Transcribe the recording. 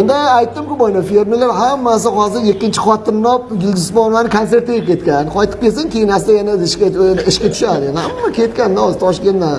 endi aytdimku boyagi fermerlar hammasi hozir ikkinchi xotinni olib gulgismonovani konsertiga ketgan. Qaytib kelsin keyin asta yana ishga ishga tushadi. Hamma ketganda hozir toshkentdan.